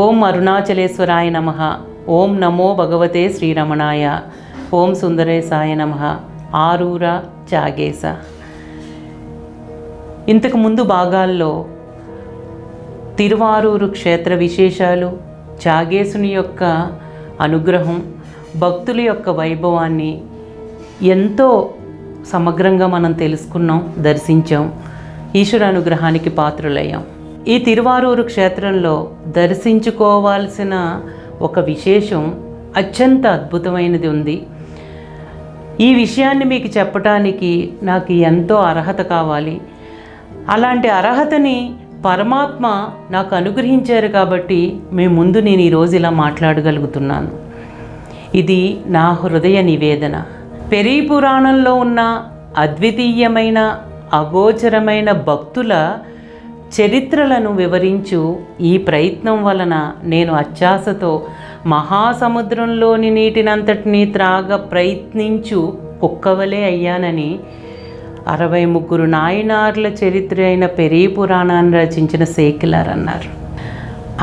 ఓం అరుణాచలేశ్వరాయ నమ. ఓం నమో భగవతే శ్రీరమణాయ. ఓం సుందరేశాయ నమ. ఆరూర చాగేశ ఇంతకు ముందు భాగాల్లో తిరువారూరు క్షేత్ర విశేషాలు చాగేశుని యొక్క అనుగ్రహం భక్తుల యొక్క వైభవాన్ని ఎంతో సమగ్రంగా మనం తెలుసుకున్నాం దర్శించాం ఈశ్వర అనుగ్రహానికి పాత్రులయ్యాం. ఈ తిరువారూరు క్షేత్రంలో దర్శించుకోవాల్సిన ఒక విశేషం అత్యంత అద్భుతమైనది ఉంది. ఈ విషయాన్ని మీకు చెప్పటానికి నాకు ఎంతో అర్హత కావాలి. అలాంటి అర్హతని పరమాత్మ నాకు అనుగ్రహించారు కాబట్టి మీ ముందు నేను ఈరోజు ఇలా మాట్లాడగలుగుతున్నాను. ఇది నా హృదయ నివేదన. పెరీ పురాణంలో ఉన్న అద్వితీయమైన అగోచరమైన భక్తుల చరిత్రలను వివరించు ఈ ప్రయత్నం వలన నేను అత్యాసతో మహాసముద్రంలోని నీటినంతటినీ త్రాగ ప్రయత్నించు కుక్కవలే అయ్యానని అరవై ముగ్గురు నాయనార్ల చరిత్ర అయిన పెరీ పురాణాన్ని రచించిన సేకిలార్ అన్నారు.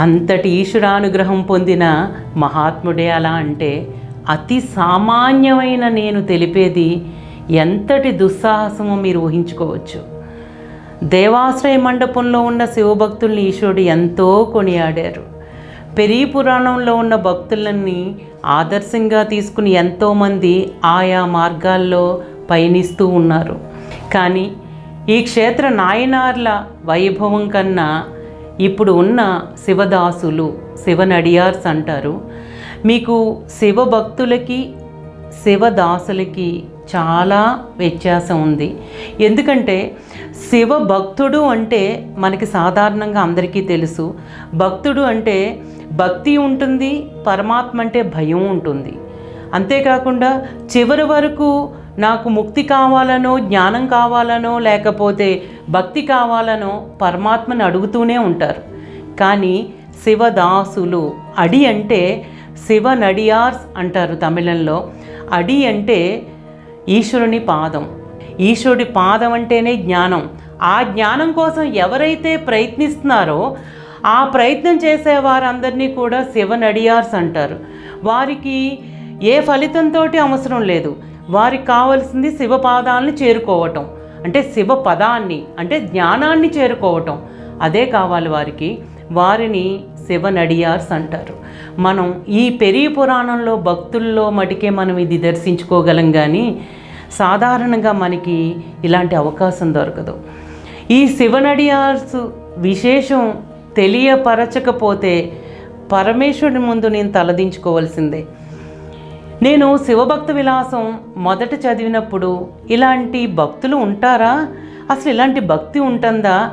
అంతటి ఈశ్వరానుగ్రహం పొందిన మహాత్ముడే అలా అంటే అతి సామాన్యమైన నేను తెలిపేది ఎంతటి దుస్సాహసమో మీరు ఊహించుకోవచ్చు. దేవాశ్రయ మండపంలో ఉన్న శివభక్తుల్ని ఈశ్వరుడు ఎంతో కొనియాడారు. పెరీ పురాణంలో ఉన్న భక్తులని ఆదర్శంగా తీసుకుని ఎంతోమంది ఆయా మార్గాల్లో పయనిస్తూ ఉన్నారు. కానీ ఈ క్షేత్ర నాయనార్ల వైభవం కన్నా ఇప్పుడు ఉన్న శివదాసులు శివనడియార్స్ అంటారు మీకు శివభక్తులకి శివదాసులకి చాలా వ్యత్యాసం ఉంది. ఎందుకంటే శివ భక్తుడు అంటే మనకి సాధారణంగా అందరికీ తెలుసు. భక్తుడు అంటే భక్తి ఉంటుంది పరమాత్మ అంటే భయం ఉంటుంది. అంతేకాకుండా చివరి వరకు నాకు ముక్తి కావాలనో జ్ఞానం కావాలనో లేకపోతే భక్తి కావాలనో పరమాత్మని అడుగుతూనే ఉంటారు. కానీ శివదాసులు అడి అంటే శివ నడియార్స్ అంటారు తమిళంలో. అడి అంటే ఈశ్వరుని పాదం. ఈశ్వరుడి పాదం అంటేనే జ్ఞానం. ఆ జ్ఞానం కోసం ఎవరైతే ప్రయత్నిస్తున్నారో ఆ ప్రయత్నం చేసే వారందరినీ కూడా శివ నడియార్స్ అంటారు. వారికి ఏ ఫలితంతో అవసరం లేదు. వారికి కావలసింది శివపాదాలను చేరుకోవటం. అంటే శివ పదాన్ని అంటే జ్ఞానాన్ని చేరుకోవటం. అదే కావాలి వారికి. వారిని శివనడియార్స్ అంటారు. మనం ఈ పెరి పురాణంలో భక్తుల్లో మటుకే మనం ఇది దర్శించుకోగలం కానీ సాధారణంగా మనకి ఇలాంటి అవకాశం దొరకదు. ఈ శివనడియార్స్ విశేషం తెలియపరచకపోతే పరమేశ్వరుడి ముందు నేను తలదించుకోవాల్సిందే. నేను శివభక్త విలాసం మొదట చదివినప్పుడు ఇలాంటి భక్తులు ఉంటారా? అసలు ఇలాంటి భక్తి ఉంటుందా?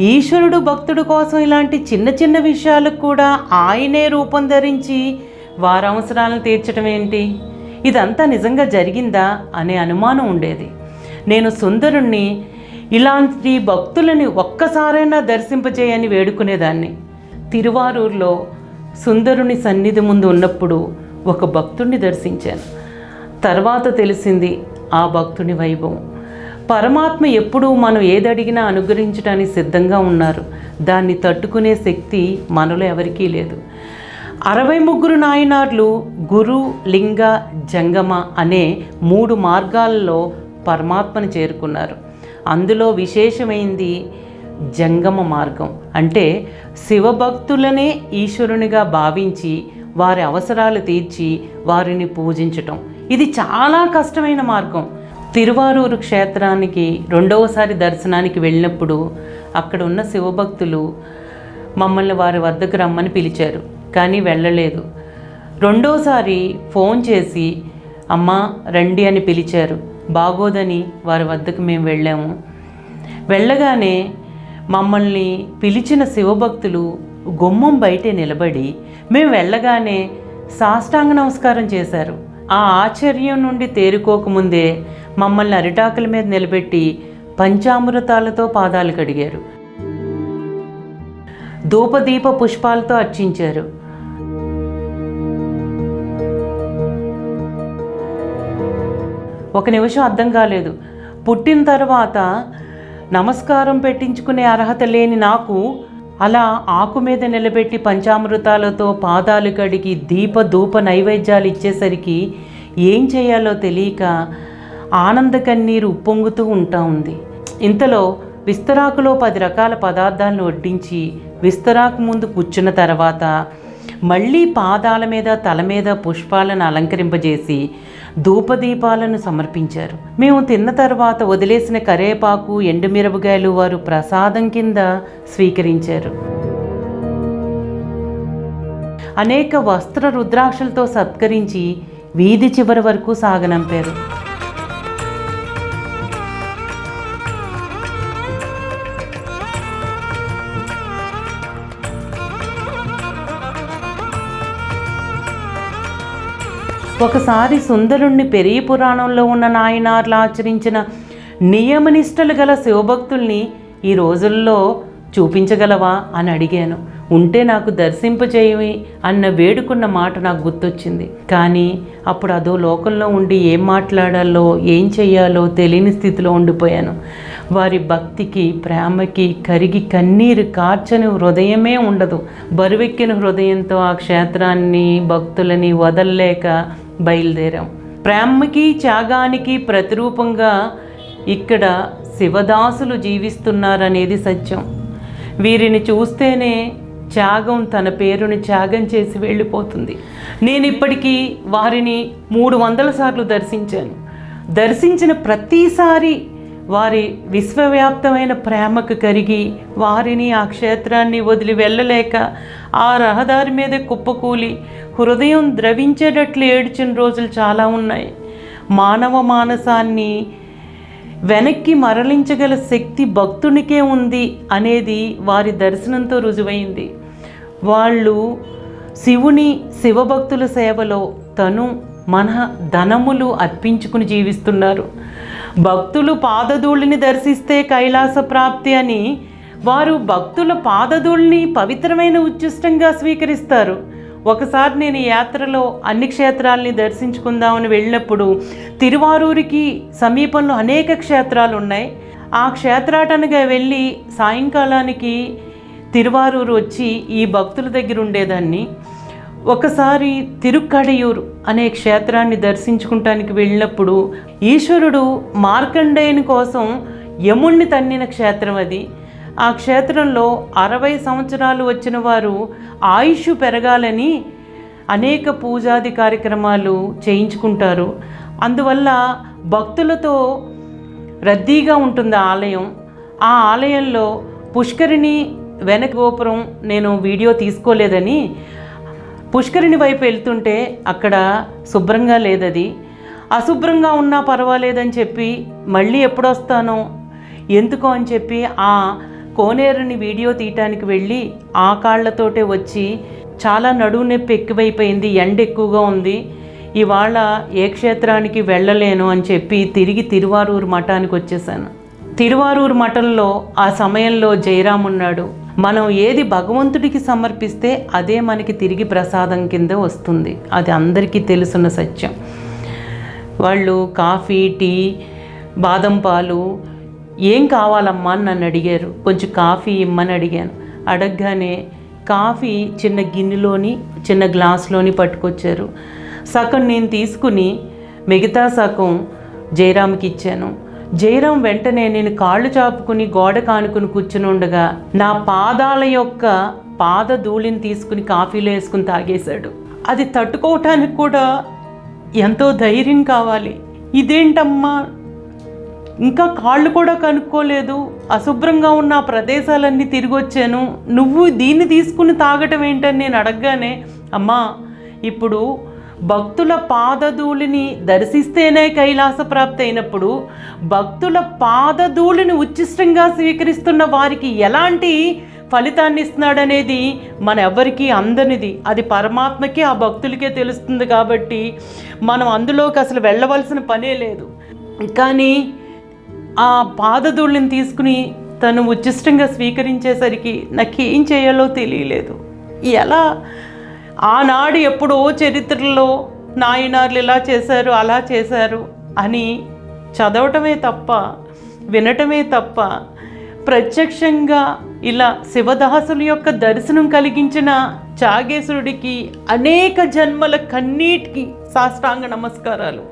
ఈశ్వరుడు భక్తుడు కోసం ఇలాంటి చిన్న చిన్న విషయాలకు కూడా ఆయనే రూపం ధరించి వారి అవసరాలను తీర్చడం ఏంటి? ఇదంతా నిజంగా జరిగిందా అనే అనుమానం ఉండేది. నేను సుందరుణ్ణి ఇలాంటి భక్తులని ఒక్కసారైనా దర్శింపజేయని వేడుకునేదాన్ని. తిరువారూరులో సుందరుని సన్నిధి ముందు ఉన్నప్పుడు ఒక భక్తుడిని దర్శించాను. తర్వాత తెలిసింది ఆ భక్తుని వైభవం. పరమాత్మ ఎప్పుడూ మనం ఏదడిగినా అనుగ్రహించడానికి సిద్ధంగా ఉన్నారు. దాన్ని తట్టుకునే శక్తి మనలో ఎవరికీ లేదు. అరవై ముగ్గురు నాయనార్లు గురు లింగ జంగమ అనే మూడు మార్గాల్లో పరమాత్మను చేరుకున్నారు. అందులో విశేషమైంది జంగమ మార్గం. అంటే శివభక్తులనే ఈశ్వరునిగా భావించి వారి అవసరాలు తీర్చి వారిని పూజించటం. ఇది చాలా కష్టమైన మార్గం. తిరువారూరు క్షేత్రానికి రెండవసారి దర్శనానికి వెళ్ళినప్పుడు అక్కడ ఉన్న శివభక్తులు మమ్మల్ని వారి వద్దకు రమ్మని పిలిచారు కానీ వెళ్ళలేదు. రెండోసారి ఫోన్ చేసి అమ్మ రండి అని పిలిచారు. బాగోదని వారి వద్దకు మేము వెళ్ళాము. వెళ్ళగానే మమ్మల్ని పిలిచిన శివభక్తులు గుమ్మం బయటే నిలబడి మేము వెళ్ళగానే సాష్టాంగ నమస్కారం చేశారు. ఆ ఆశ్చర్యం నుండి తేరుకోకముందే మమ్మల్ని అరిటాకుల మీద నిలబెట్టి పంచామృతాలతో పాదాలు కడిగారు. ధూపదీప పుష్పాలతో అర్చించారు. ఒక నిమిషం అర్థం కాలేదు. పుట్టిన తర్వాత నమస్కారం పెట్టించుకునే అర్హత లేని నాకు అలా ఆకు మీద నిలబెట్టి పంచామృతాలతో పాదాలు కడిగి దీప ధూప నైవేద్యాలు ఇచ్చేసరికి ఏం చేయాలో తెలియక ఆనంద కన్నీరు ఉప్పొంగుతూ ఉంటా ఉంది. ఇంతలో విస్తరాకులో పది రకాల పదార్థాలను వడ్డించి విస్తరాకు ముందు కూర్చున్న తర్వాత మళ్ళీ పాదాల మీద తల మీద పుష్పాలను అలంకరింపజేసి ధూపదీపాలను సమర్పించారు. మేము తిన్న తర్వాత వదిలేసిన కరేపాకు ఎండుమిరపకాయలు వారు ప్రసాదం కింద స్వీకరించారు. అనేక వస్త్ర రుద్రాక్షలతో సత్కరించి వీధి చివరి వరకు సాగనంపారు. ఒకసారి సుందరుణ్ణి పెరిగి పురాణంలో ఉన్న నాయనార్లు ఆచరించిన నియమనిష్టలు గల శివభక్తుల్ని ఈ రోజుల్లో చూపించగలవా అని అడిగాను. ఉంటే నాకు దర్శింపజేయవి అన్న వేడుకున్న మాట నాకు గుర్తొచ్చింది. కానీ అప్పుడు అదో లోకంలో ఉండి ఏం మాట్లాడాలో ఏం చెయ్యాలో తెలియని స్థితిలో ఉండిపోయాను. వారి భక్తికి ప్రేమకి కరిగి కన్నీరు కార్చని హృదయమే ఉండదు. బరువెక్కిన హృదయంతో ఆ క్షేత్రాన్ని భక్తులని వదల్లేక బయలుదేరాం. ప్రేమకి త్యాగానికి ప్రతిరూపంగా ఇక్కడ శివదాసులు జీవిస్తున్నారనేది సత్యం. వీరిని చూస్తేనే త్యాగం తన పేరుని త్యాగం చేసి వెళ్ళిపోతుంది. నేను ఇప్పటికీ వారిని మూడు వందల సార్లు దర్శించాను. దర్శించిన ప్రతిసారి వారి విశ్వవ్యాప్తమైన ప్రేమకు కరిగి వారిని ఆ క్షేత్రాన్ని వదిలి వెళ్ళలేక ఆ రహదారి మీద కుప్పకూలి హృదయం ద్రవించేటట్లు ఏడ్చిన రోజులు చాలా ఉన్నాయి. మానవ మానసాన్ని వెనక్కి మరలించగల శక్తి భక్తునికే ఉంది అనేది వారి దర్శనంతో రుజువైంది. వాళ్ళు శివుని శివభక్తుల సేవలో తను మన ధనములు అర్పించుకుని జీవిస్తున్నారు. భక్తులు పాదధూళిని దర్శిస్తే కైలాస ప్రాప్తి అని వారు భక్తుల పాదధూళిని పవిత్రమైన ఉచ్చిష్టంగా స్వీకరిస్తారు. ఒకసారి నేను యాత్రలో అన్ని క్షేత్రాలని దర్శించుకుందామని వెళ్ళినప్పుడు తిరువారూరికి సమీపంలో అనేక క్షేత్రాలు ఉన్నాయి ఆ క్షేత్రాటనగా వెళ్ళి సాయంకాలానికి తిరువారూరు వచ్చి ఈ భక్తుల దగ్గర ఉండేదాన్ని. ఒకసారి తిరుక్కడయూరు అనే క్షేత్రాన్ని దర్శించుకుంటానికి వెళ్ళినప్పుడు ఈశ్వరుడు మార్కండేయుని కోసం యముణ్ణి తన్నిన క్షేత్రం అది. ఆ క్షేత్రంలో అరవై సంవత్సరాలు వచ్చిన వారు ఆయుష్ పెరగాలని అనేక పూజాది కార్యక్రమాలు చేయించుకుంటారు. అందువల్ల భక్తులతో రద్దీగా ఉంటుంది ఆలయం. ఆ ఆలయంలో పుష్కరిణి వెనక గోపురం నేను వీడియో తీసుకోలేదని పుష్కరిణి వైపు వెళ్తుంటే అక్కడ శుభ్రంగా లేదది. అశుభ్రంగా ఉన్నా పర్వాలేదని చెప్పి మళ్ళీ ఎప్పుడొస్తానో? ఎందుకో అని చెప్పి ఆ కోనేరుని వీడియో తీయటానికి వెళ్ళి ఆ కాళ్ళతోటే వచ్చి చాలా నడువు నొప్పి ఎక్కువైపోయింది ఎండ ఎక్కువగా ఉంది. ఇవాళ ఏ క్షేత్రానికి వెళ్ళలేను అని చెప్పి తిరిగి తిరువారూరు మఠానికి వచ్చేసాను. తిరువారూరు మఠంలో ఆ సమయంలో జయరాం ఉన్నాడు మనం ఏది భగవంతుడికి సమర్పిస్తే అదే మనకి తిరిగి ప్రసాదం కింద వస్తుంది. అది అందరికీ తెలుసున్న సత్యం. వాళ్ళు కాఫీ టీ బాదం పాలు ఏం కావాలమ్మా అని నన్ను అడిగారు. కొంచెం కాఫీ ఇమ్మని అడిగాను. అడగగానే కాఫీ చిన్న గిన్నెలోని చిన్న గ్లాస్లోని పట్టుకొచ్చారు. సగం నేను తీసుకుని మిగతా సగం జయరామ్కి ఇచ్చాను. జయరాం వెంటనే నేను కాళ్ళు చాపుకుని గోడ కానుకుని కూర్చుని ఉండగా నా పాదాల యొక్క పాద ధూళిని తీసుకుని కాఫీలో వేసుకుని తాగేశాడు. అది తట్టుకోవటానికి కూడా ఎంతో ధైర్యం కావాలి. ఇదేంటమ్మా? ఇంకా కాళ్ళు కూడా కనుక్కోలేదు. అశుభ్రంగా ఉన్న ప్రదేశాలన్నీ తిరిగి వచ్చాను. నువ్వు దీన్ని తీసుకుని తాగటం ఏంటని నేను అడగగానే అమ్మా ఇప్పుడు భక్తుల పాదధూళిని దర్శిస్తేనే కైలాస ప్రాప్తి అయినప్పుడు భక్తుల పాదధూళిని ఉచ్చిష్టంగా స్వీకరిస్తున్న వారికి ఎలాంటి ఫలితాన్ని ఇస్తున్నాడనేది మన ఎవరికీ అందనిది. అది పరమాత్మకి ఆ భక్తులకే తెలుస్తుంది కాబట్టి మనం అందులోకి అసలు వెళ్ళవలసిన పనే లేదు. కానీ ఆ పాదధూళిని తీసుకుని తను ఉచ్చిష్టంగా స్వీకరించేసరికి నాకేం చేయాలో తెలియలేదు. ఎలా ఆనాడు ఎప్పుడో చరిత్రలో నాయనార్లు ఇలా చేశారు అలా చేశారు అని చదవటమే తప్ప వినటమే తప్ప ప్రత్యక్షంగా ఇలా శివదాసుల యొక్క దర్శనం కలిగించిన చాగేశ్వరుడికి అనేక జన్మల కన్నీటికి సాష్టాంగ నమస్కారాలు.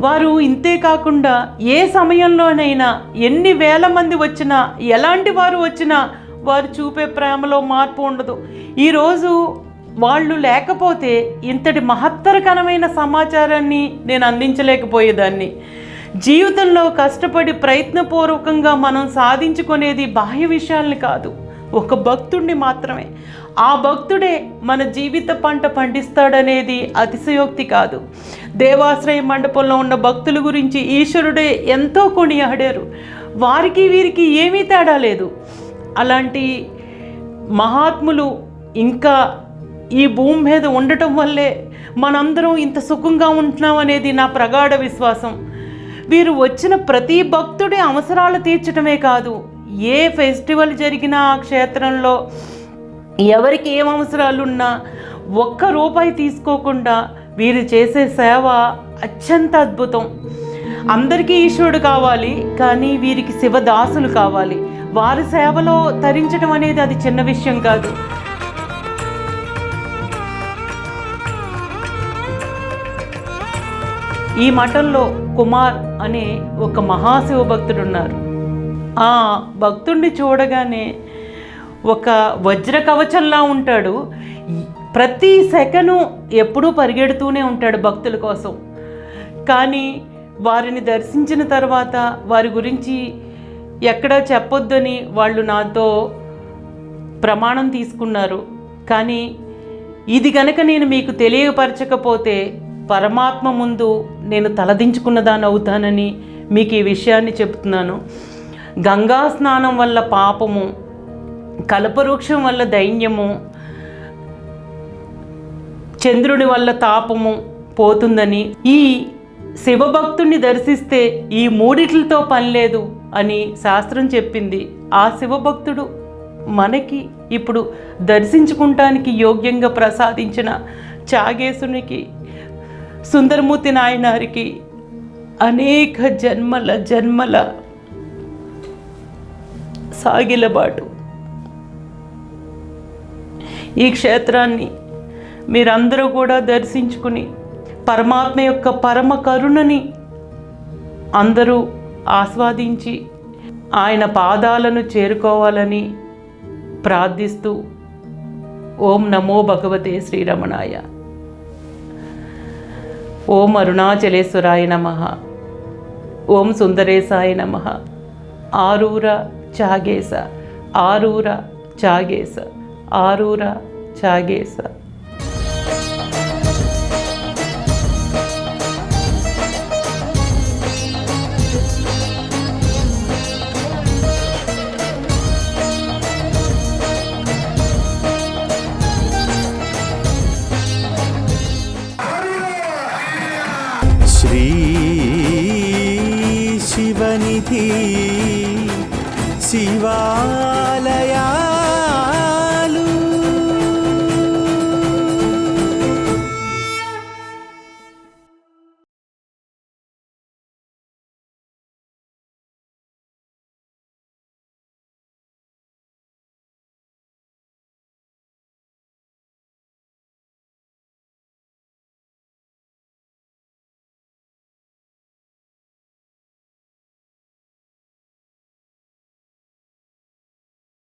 వారు ఇంతే కాకుండా ఏ సమయంలోనైనా ఎన్ని వేల మంది వచ్చినా ఎలాంటి వారు వచ్చినా వారు చూపే ప్రేమలో మార్పు ఉండదు. ఈరోజు వాళ్ళు లేకపోతే ఇంతటి మహత్తరకరమైన సమాచారాన్ని నేను అందించలేకపోయేదాన్ని. జీవితంలో కష్టపడి ప్రయత్నపూర్వకంగా మనం సాధించుకునేది బాహ్య విషయాల్ని కాదు ఒక భక్తుడిని మాత్రమే. ఆ భక్తుడే మన జీవిత పంట పండిస్తాడనేది అతిశయోక్తి కాదు. దేవాశ్రయ మండపంలో ఉన్న భక్తుల గురించి ఈశ్వరుడే ఎంతో కొనియాడారు. వారికి వీరికి ఏమీ తేడా లేదు. అలాంటి మహాత్ములు ఇంకా ఈ భూమి మీద ఉండటం వల్లే మనందరం ఇంత సుఖంగా ఉంటున్నాం అనేది నా ప్రగాఢ విశ్వాసం. వీరు వచ్చిన ప్రతి భక్తుడి అవసరాలు తీర్చడమే కాదు ఏ ఫెస్టివల్ జరిగినా ఆ క్షేత్రంలో ఎవరికి ఏం అవసరాలు ఉన్నా ఒక్క రూపాయి తీసుకోకుండా వీరు చేసే సేవ అత్యంత అద్భుతం. అందరికీ ఈశ్వరుడు కావాలి కానీ వీరికి శివదాసులు కావాలి. వారి సేవలో తరించడం అనేది అది చిన్న విషయం కాదు. ఈ మఠంలో కుమార్ అనే ఒక మహాశివ భక్తుడు ఉన్నారు ఆ భక్తుడిని చూడగానే ఒక వజ్ర కవచంలా ఉంటాడు. ప్రతి సెకను ఎప్పుడూ పరిగెడుతూనే ఉంటాడు భక్తుల కోసం. కానీ వారిని దర్శించిన తర్వాత వారి గురించి ఎక్కడా చెప్పొద్దని వాళ్ళు నాతో ప్రమాణం తీసుకున్నారు. కానీ ఇది గనక నేను మీకు తెలియపరచకపోతే పరమాత్మ ముందు నేను తలదించుకున్నదాన్ని అవుతానని మీకు ఈ విషయాన్ని చెప్తున్నాను. గంగా స్నానం వల్ల పాపము కల్పవృక్షం వల్ల దైన్యము చంద్రుడి వల్ల తాపము పోతుందని ఈ శివభక్తుణ్ణి దర్శిస్తే ఈ మూడిట్లతో పని లేదు అని శాస్త్రం చెప్పింది. ఆ శివభక్తుడు మనకి ఇప్పుడు దర్శించుకుంటానికి యోగ్యంగా ప్రసాదించిన చాగేశునికి సుందరమూర్తి నాయనారికి అనేక జన్మల జన్మల సాగిలబాటు ఈ క్షేత్రాన్ని మీరందరూ కూడా దర్శించుకుని పరమాత్మ యొక్క పరమ కరుణని అందరూ ఆస్వాదించి ఆయన పాదాలను చేరుకోవాలని ప్రార్థిస్తూ ఓం నమో భగవతే శ్రీరమణాయ. ఓం అరుణాచలేశ్వరాయ నమ. ఓం సుందరేశాయ నమ. ఆరూర చాగేశ. ఆరూర చాగేశ. ఆరూర చాగేశ.